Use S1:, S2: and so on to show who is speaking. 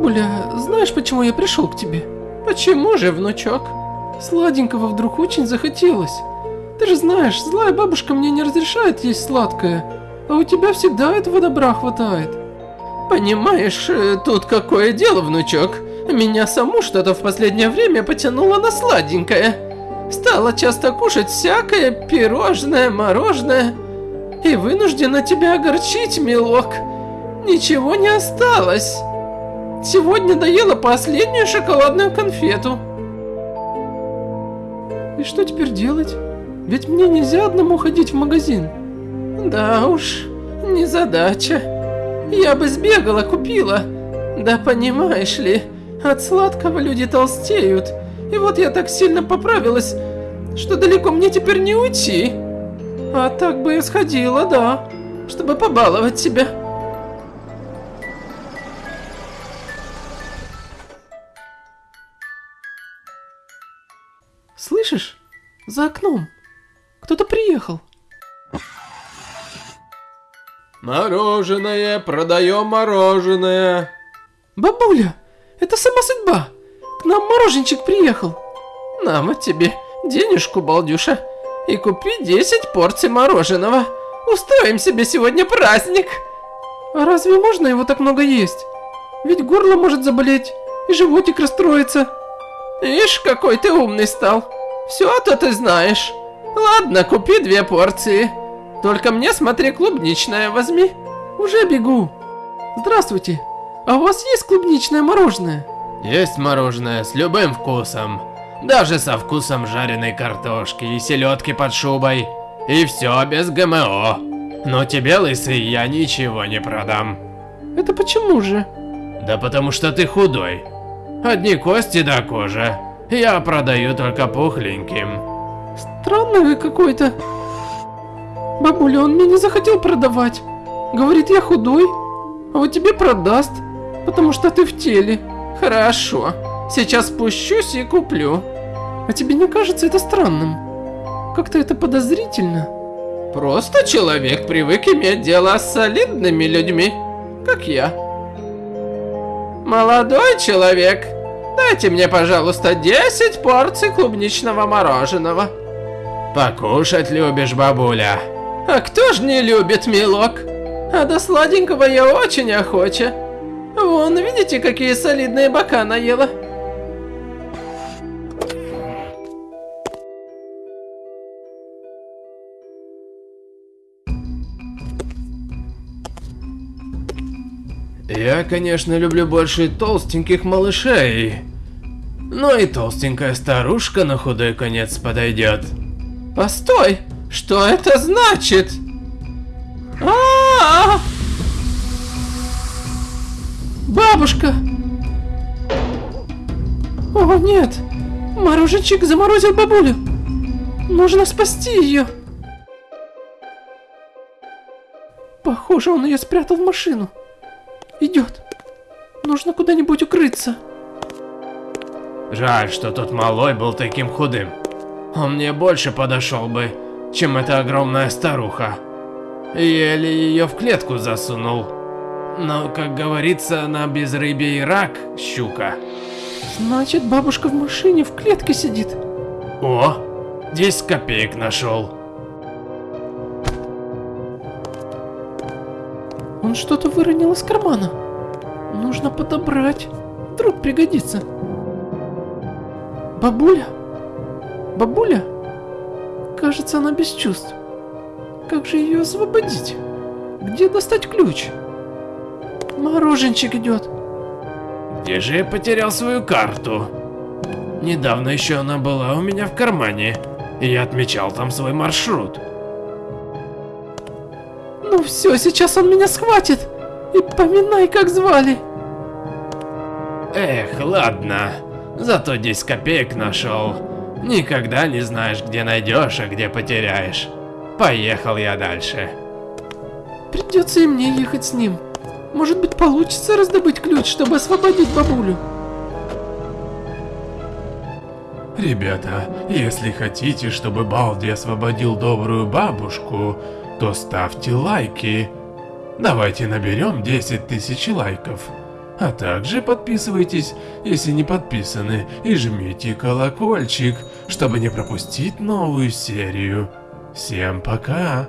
S1: Бабуля, знаешь, почему я пришел к тебе?
S2: Почему же, внучок?
S1: Сладенького вдруг очень захотелось. Ты же знаешь, злая бабушка мне не разрешает есть сладкое, а у тебя всегда этого добра хватает.
S2: Понимаешь, э, тут какое дело, внучок. Меня саму что-то в последнее время потянуло на сладенькое. Стала часто кушать всякое пирожное, мороженое. И вынуждена тебя огорчить, милок. Ничего не осталось. Сегодня доела последнюю шоколадную конфету.
S1: И что теперь делать? Ведь мне нельзя одному ходить в магазин.
S2: Да уж, не задача. Я бы сбегала, купила. Да понимаешь ли, от сладкого люди толстеют. И вот я так сильно поправилась, что далеко мне теперь не уйти. А так бы и сходила, да, чтобы побаловать себя.
S1: Слышишь? За окном. Кто-то приехал.
S3: Мороженое, продаем мороженое.
S1: Бабуля, это сама судьба. К нам мороженчик приехал.
S2: На вот тебе денежку, балдюша, и купи 10 порций мороженого. Устроим себе сегодня праздник.
S1: А разве можно его так много есть? Ведь горло может заболеть, и животик расстроится.
S2: Ишь, какой ты умный стал. Все-то ты знаешь. Ладно, купи две порции. Только мне, смотри, клубничное возьми.
S1: Уже бегу. Здравствуйте. А у вас есть клубничное мороженое?
S3: Есть мороженое с любым вкусом. Даже со вкусом жареной картошки и селедки под шубой. И все без ГМО. Но тебе, лысый, я ничего не продам.
S1: Это почему же?
S3: Да потому что ты худой. Одни кости до кожи. Я продаю только пухленьким.
S1: Странный вы какой-то. Бабуля, он мне не захотел продавать. Говорит, я худой, а вот тебе продаст, потому что ты в теле.
S2: Хорошо, сейчас спущусь и куплю.
S1: А тебе не кажется это странным? Как-то это подозрительно.
S2: Просто человек привык иметь дело с солидными людьми, как я. Молодой человек, дайте мне, пожалуйста, 10 порций клубничного мороженого.
S3: Покушать любишь, бабуля?
S2: А кто ж не любит, милок? А до сладенького я очень охоча. Вон, видите, какие солидные бока наела?
S3: Я, конечно, люблю больше толстеньких малышей. Но и толстенькая старушка на худой конец подойдет.
S2: Постой! Что это значит? А, -а, -а,
S1: Бабушка! О нет! Мороженчик заморозил бабулю! Нужно спасти ее! Похоже, он ее спрятал в машину. Идет. Нужно куда-нибудь укрыться.
S3: Жаль, что тот малой был таким худым. Он мне больше подошел бы, чем эта огромная старуха. Еле ее в клетку засунул. Но, как говорится, на безрыбье и рак, щука.
S1: Значит, бабушка в машине в клетке сидит.
S3: О, 10 копеек нашел.
S1: Он что-то выронил из кармана. Нужно подобрать. Вдруг пригодится. Бабуля? Бабуля? Кажется, она без чувств. Как же ее освободить? Где достать ключ? Мороженчик идет.
S3: Где же я потерял свою карту? Недавно еще она была у меня в кармане, и я отмечал там свой маршрут.
S1: Ну все, сейчас он меня схватит. И поминай, как звали.
S3: Эх, ладно. Зато 10 копеек нашел. Никогда не знаешь, где найдешь, а где потеряешь. Поехал я дальше.
S1: Придется и мне ехать с ним. Может быть, получится раздобыть ключ, чтобы освободить бабулю.
S4: Ребята, если хотите, чтобы Балди освободил добрую бабушку, то ставьте лайки. Давайте наберем 10 тысяч лайков. А также подписывайтесь, если не подписаны, и жмите колокольчик, чтобы не пропустить новую серию. Всем пока!